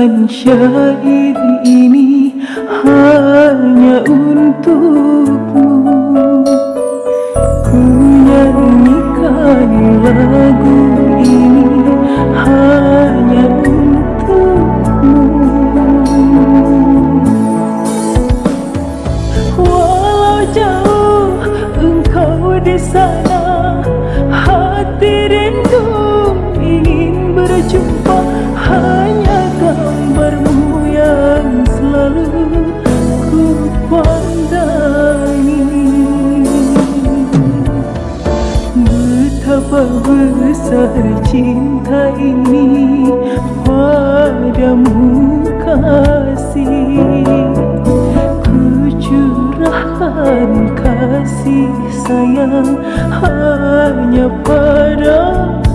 tuliskan syair ini hanya untukmu. Ku nyanyikan lagu ini hanya besar cinta ini padamu kasih. Ku curahkan kasih sayang hanya padamu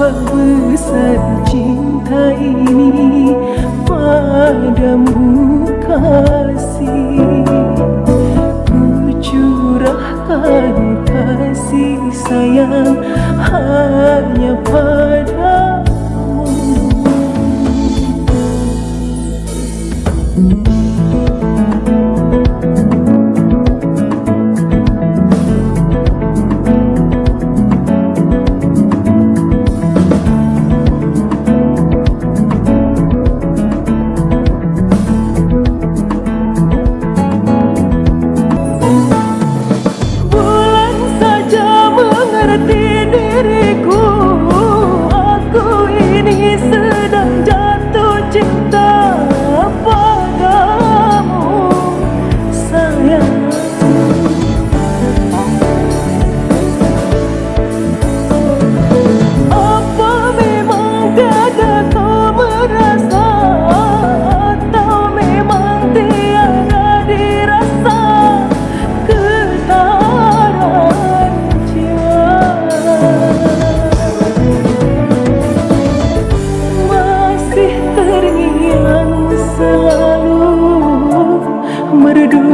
Betapa besar cinta ini padamu kasih. Ku curahkan kasih sayang hanya padamu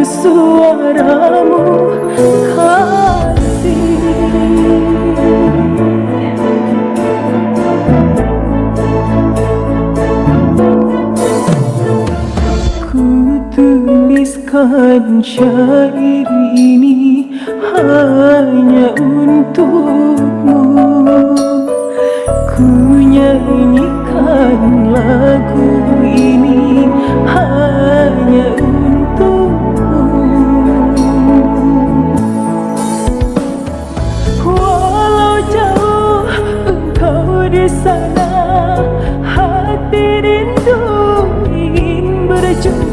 suaramu kasih. Ku tuliskan syair ini hanya встречу